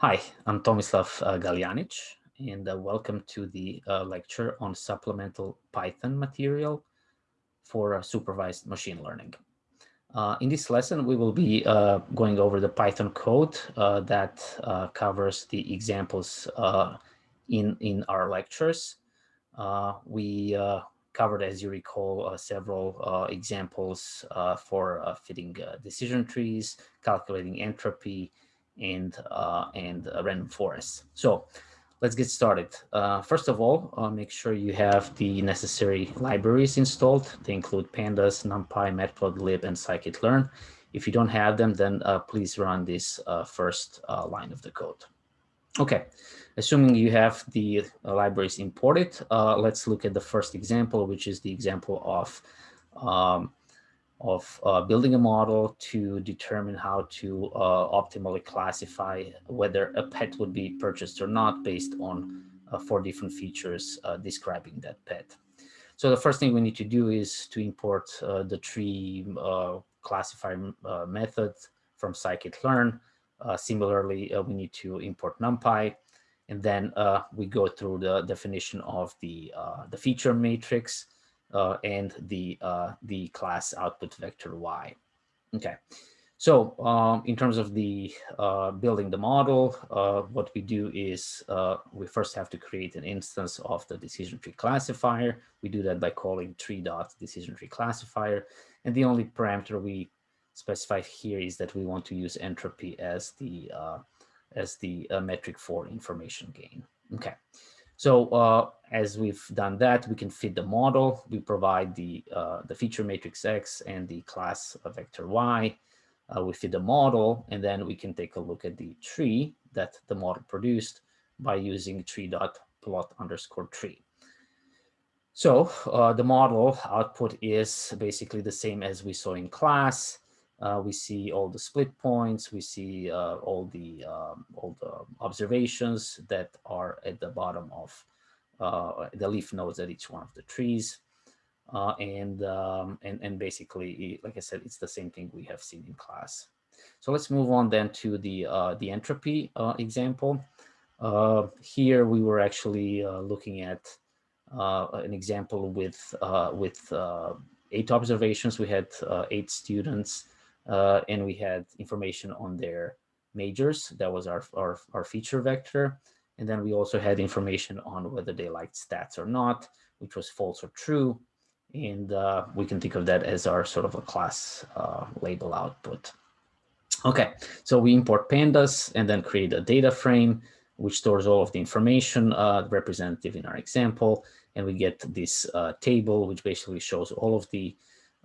Hi, I'm Tomislav uh, Galjanic, and uh, welcome to the uh, lecture on supplemental Python material for uh, supervised machine learning. Uh, in this lesson, we will be uh, going over the Python code that covers the examples in, in our lectures. we covered, as you recall, several examples for fitting decision trees, calculating entropy, and uh, and random forest. So let's get started. Uh, first of all, uh, make sure you have the necessary libraries installed. They include pandas, numpy, matplotlib, and scikit-learn. If you don't have them, then uh, please run this uh, first uh, line of the code. Okay, assuming you have the libraries imported, let's look at the first example, which is the example of um, of uh, building a model to determine how to uh, optimally classify whether a pet would be purchased or not based on uh, four different features uh, describing that pet. So the first thing we need to do is to import uh, the tree uh, classifier method from scikit-learn. similarly, we need to import numpy. And then we go through the definition of the, the feature matrix uh, and the uh, the class output vector y. Okay, so um, in terms of the uh, building the model, uh, what we do is uh, we first have to create an instance of the decision tree classifier. We do that by calling tree dot decision tree classifier, and the only parameter we specify here is that we want to use entropy as the uh, as the metric for information gain. Okay. So uh, as we've done that, we can fit the model. We provide the, uh, the feature matrix X and the class vector Y. Uh, we fit the model, and then we can take a look at the tree that the model produced by using tree.plot underscore tree. So uh, the model output is basically the same as we saw in class. Uh, we see all the split points. We see uh, all the um, all the observations that are at the bottom of uh, the leaf nodes at each one of the trees. Uh, and, um, and and basically, like I said, it's the same thing we have seen in class. So let's move on then to the uh, the entropy uh, example. here we were actually looking at an example with with eight observations. We had eight students uh, and we had information on their majors. That was our, our, our feature vector. And then we also had information on whether they liked stats or not, which was false or true. And uh, we can think of that as our sort of a class uh, label output. Okay, so we import pandas and then create a data frame, which stores all of the information uh, representative in our example. And we get this uh, table, which basically shows all of the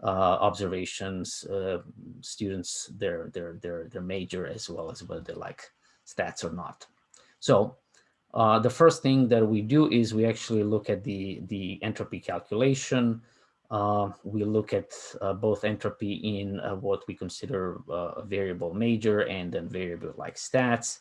observations, uh, students, their, their, their, their major, as well as whether they like stats or not. So uh, the first thing that we do is we actually look at the, the entropy calculation. Uh, we look at uh, both entropy in uh, what we consider a variable major and then variable like stats.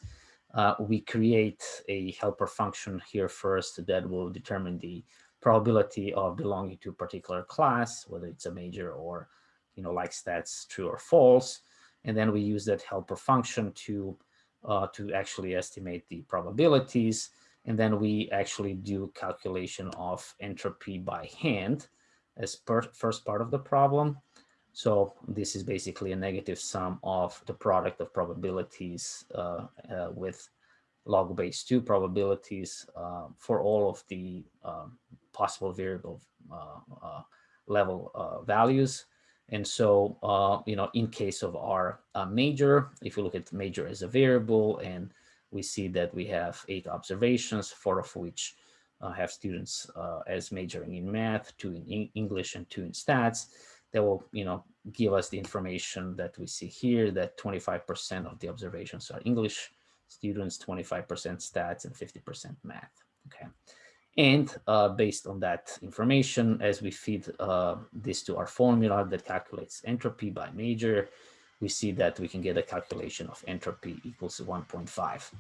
we create a helper function here first that will determine the probability of belonging to a particular class, whether it's a major or, you know, like stats true or false. And then we use that helper function to, uh, to actually estimate the probabilities. And then we actually do calculation of entropy by hand as per first part of the problem. So this is basically a negative sum of the product of probabilities uh, uh, with log base 2 probabilities uh, for all of the um, possible variable uh, uh, level uh, values. And so, you know, in case of our major, if we look at major as a variable and we see that we have eight observations, four of which uh, have students uh, as majoring in math, two in English and two in stats, that will, you know, give us the information that we see here that 25% of the observations are English students, 25% stats and 50% math, okay? And uh, based on that information, as we feed uh, this to our formula that calculates entropy by major, we see that we can get a calculation of entropy equals 1.5.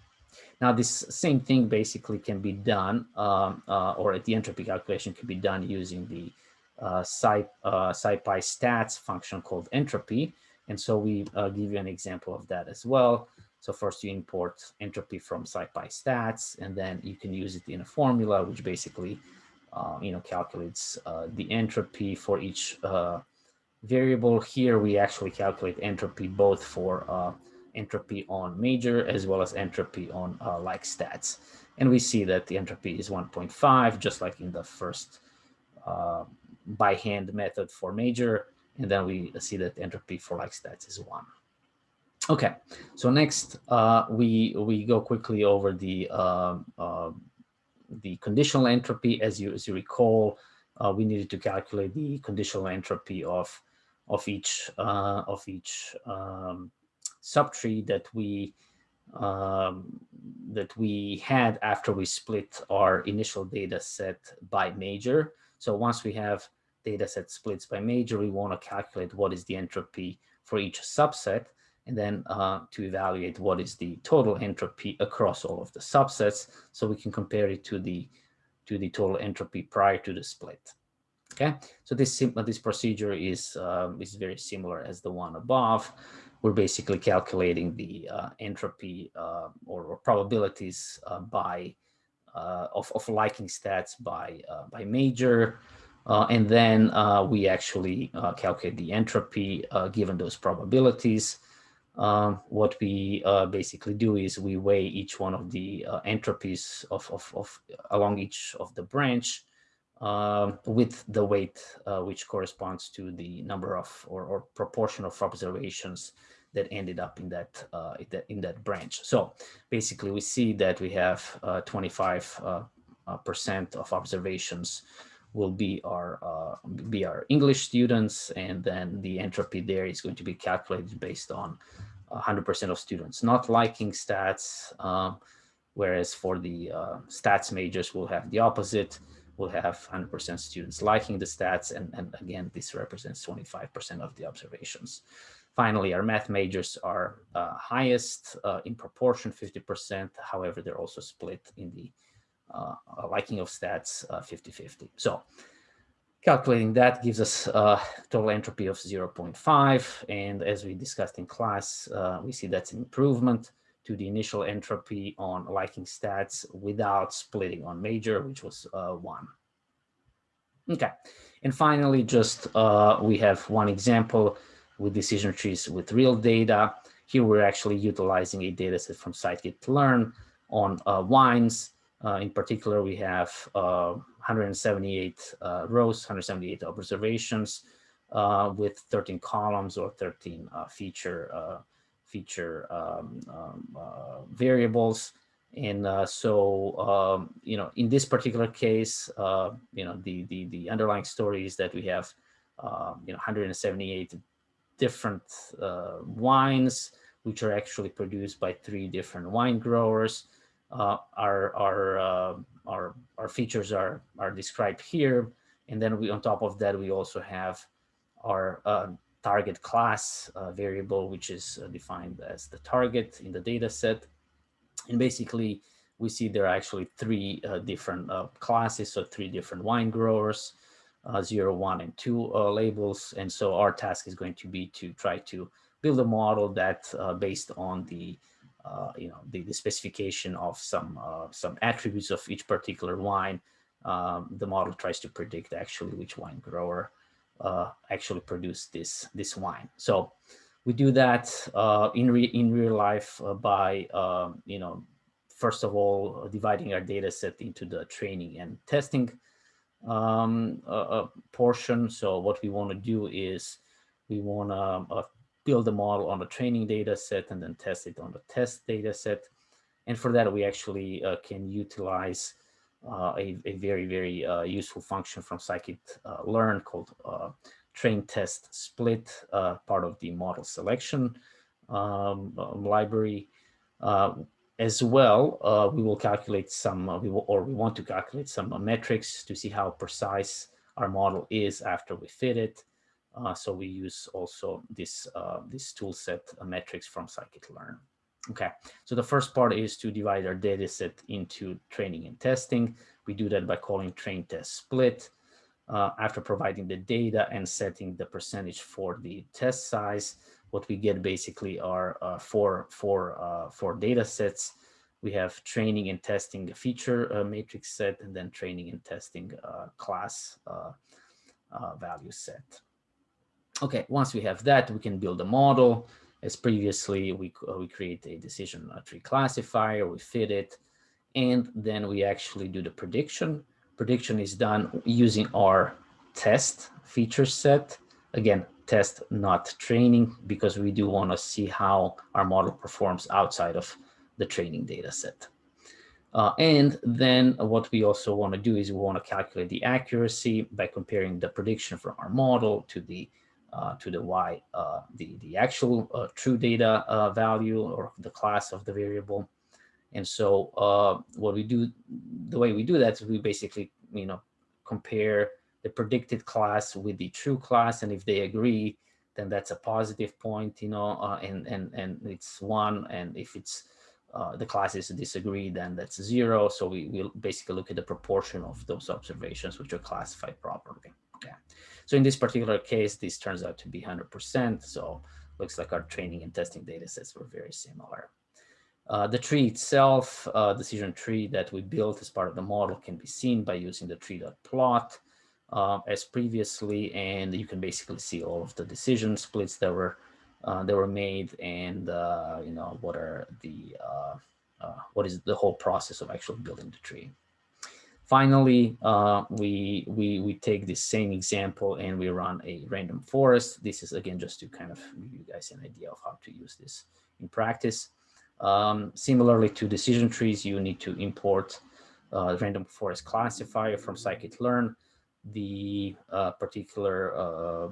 Now, this same thing basically can be done, um, uh, or the entropy calculation can be done using the uh, Sci, uh, SciPy stats function called entropy. And so we uh, give you an example of that as well. So first you import entropy from SciPy stats, and then you can use it in a formula, which basically, uh, you know, calculates uh, the entropy for each uh, variable. Here we actually calculate entropy both for uh, entropy on major as well as entropy on uh, like stats. And we see that the entropy is 1.5, just like in the first uh, by hand method for major. And then we see that entropy for like stats is one. Okay, so next uh, we we go quickly over the uh, uh, the conditional entropy. As you as you recall, uh, we needed to calculate the conditional entropy of of each uh, of each um, subtree that we um, that we had after we split our initial data set by major. So once we have data set splits by major, we want to calculate what is the entropy for each subset and then uh, to evaluate what is the total entropy across all of the subsets so we can compare it to the to the total entropy prior to the split. Okay? So this this procedure is uh, is very similar as the one above. We're basically calculating the uh, entropy uh, or, or, probabilities uh, by uh, of, of liking stats by by major. And then we actually calculate the entropy given those probabilities um, what we uh, basically do is we weigh each one of the uh, entropies of, of, of, along each of the branch um, with the weight uh, which corresponds to the number of or, or, proportion of observations that ended up in that, uh, in that branch. So basically, we see that we have 25 uh, uh, percent of observations will be our uh, be our English students, and then the entropy there is going to be calculated based on 100% of students not liking stats, um, whereas for the uh, stats majors, we'll have the opposite. We'll have 100% students liking the stats, and, and again, this represents 25% of the observations. Finally, our math majors are uh, highest uh, in proportion, 50%. However, they're also split in the uh, liking of stats 50-50. Uh, so calculating that gives us a total entropy of 0.5. And as we discussed in class, uh, we see that's an improvement to the initial entropy on liking stats without splitting on major, which was uh, one. Okay, and finally, just uh, we have one example with decision trees with real data. Here we're actually utilizing a dataset from scikit-learn on uh, wines. Uh, in particular, we have uh, 178 uh, rows, 178 observations uh, with 13 columns or 13 uh, feature feature um, um, variables. And uh, so, um, you know, in this particular case, uh, you know, the, the, the underlying story is that we have, uh, you know, 178 different wines, which are actually produced by three different wine growers uh, our our uh, our our features are are described here, and then we on top of that we also have our uh, target class uh, variable, which is uh, defined as the target in the data set, and basically we see there are actually three different classes, so three different wine growers. zero, one, and two labels. And so our task is going to be to try to build a model that based on the uh, you know, the, the specification of some uh, some attributes of each particular wine, um, the model tries to predict actually which wine grower uh, actually produced this this wine. So we do that uh, in re in real life uh, by um, you know first of all dividing our data set into the training and testing um, portion. So what we want to do is we want to build a model on the training data set and then test it on the test data set. And for that, we actually uh, can utilize uh, a, a, very, very uh, useful function from scikit-learn uh, called uh, train test split, uh, part of the model selection um, um library. as well, we will calculate some, we will, or we want to calculate some metrics to see how precise our model is after we fit it. Uh, so we use also this uh, this tool set uh, metrics from scikit-learn. Okay, so the first part is to divide our data set into training and testing. We do that by calling train test split. Uh, after providing the data and setting the percentage for the test size, what we get basically are uh, four, four, uh, four data sets. We have training and testing feature uh, matrix set, and then training and testing uh, class uh, value set. Okay, once we have that, we can build a model. As previously, we, we create a decision tree classifier, we fit it, and then we actually do the prediction. Prediction is done using our test feature set. Again, test, not training, because we do want to see how our model performs outside of the training data set. Uh, and then what we also want to do is we want to calculate the accuracy by comparing the prediction from our model to the uh, to the y uh, the the actual uh, true data uh, value or the class of the variable. And so uh, what we do, the way we do that is we basically you know compare the predicted class with the true class, and if they agree, then that's a positive point, you know, and and and it's one, and if it's uh, the classes disagree, then that's zero. So we will basically look at the proportion of those observations which are classified properly. Okay. So in this particular case, this turns out to be 100%. So looks like our training and testing data sets were very similar. Uh, the tree itself, uh, decision tree that we built as part of the model can be seen by using the tree.plot uh, as previously, and you can basically see all of the decision splits that were uh, that were made and uh, you know what are the uh, uh, what is the whole process of actually building the tree. Finally, uh, we we we take this same example and we run a random forest. This is again just to kind of give you guys an idea of how to use this in practice. Um, similarly to decision trees, you need to import uh, random forest classifier from scikit-learn the uh, particular uh,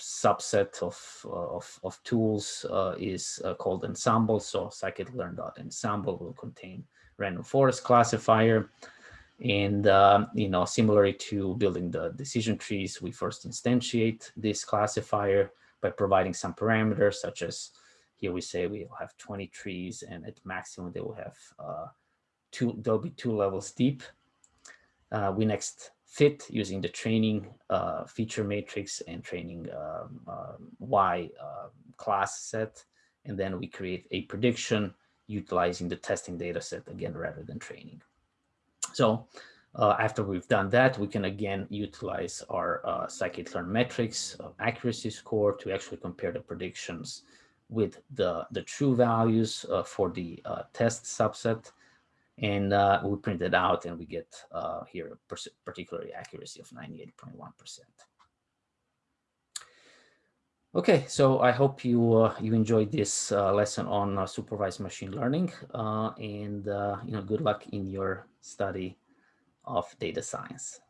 subset of, of, of, tools uh, is uh, called ensemble. So scikit-learn.ensemble will contain random forest classifier. And, um, you know, similarly to building the decision trees, we first instantiate this classifier by providing some parameters such as here we say we'll have 20 trees and at maximum they will have uh, two, they'll be two levels deep. we next fit using the training uh, feature matrix and training um, uh, Y uh, class set. And then we create a prediction utilizing the testing data set again, rather than training. So uh, after we've done that, we can again utilize our uh, scikit-learn metrics accuracy score to actually compare the predictions with the, the true values uh, for the uh, test subset and uh, we print it out and we get uh, here a particular accuracy of 98.1%. Okay, so I hope you uh, you enjoyed this uh, lesson on uh, supervised machine learning and you know good luck in your study of data science.